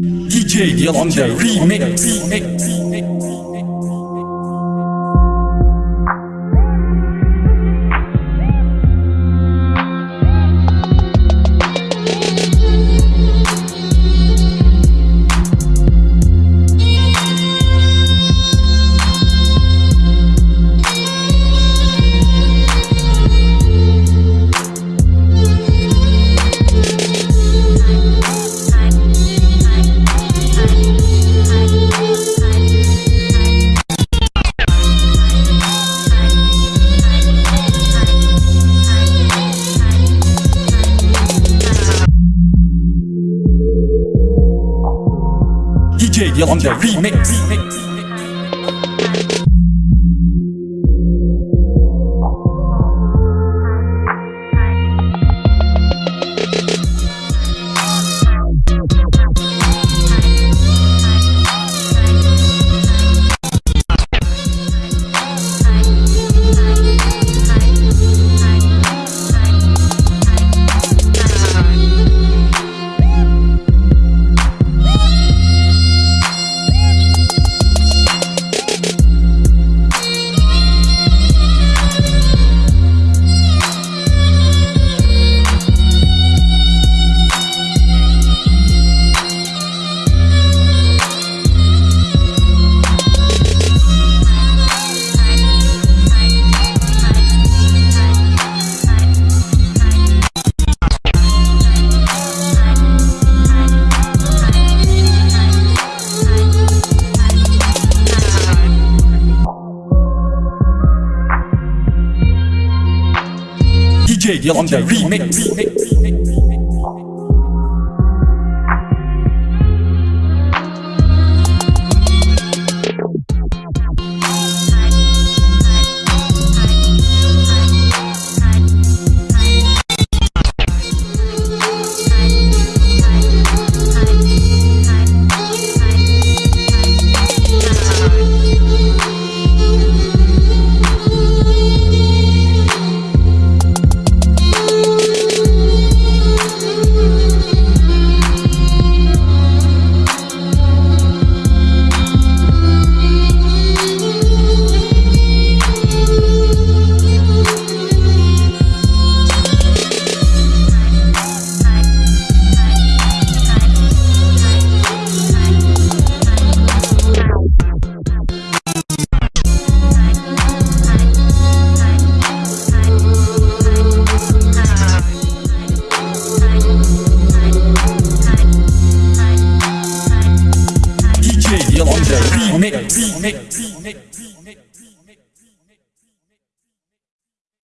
DJ Yolanda Remix. Remix. DJ Remix. Remix. DJ Yolanda Remix. Remix. DJ Yolanda Remix. お願い